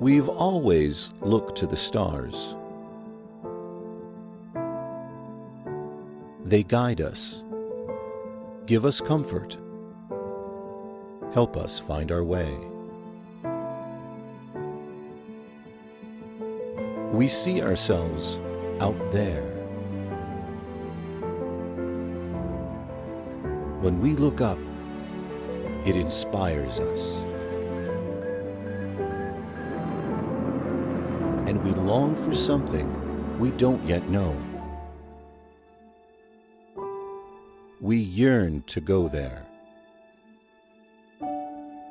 We've always looked to the stars. They guide us, give us comfort, help us find our way. We see ourselves out there. When we look up, it inspires us. And we long for something we don't yet know. We yearn to go there.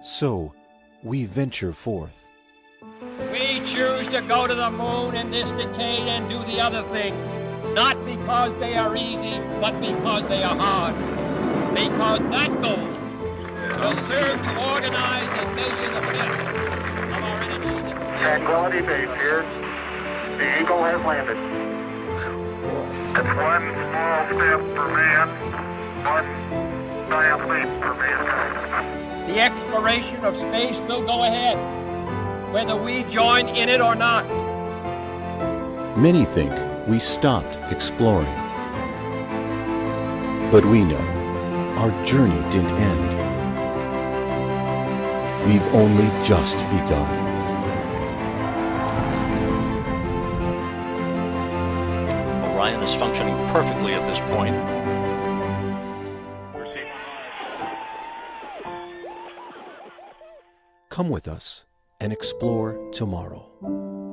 So, we venture forth. We choose to go to the moon in this decade and do the other things, not because they are easy, but because they are hard. Because that goal will serve to organize and measure the best Tranquility Base here. The Eagle has landed. It's one small step for man, one giant leap for mankind. The exploration of space will go ahead, whether we join in it or not. Many think we stopped exploring. But we know our journey didn't end. We've only just begun. Orion is functioning perfectly at this point. Come with us and explore tomorrow.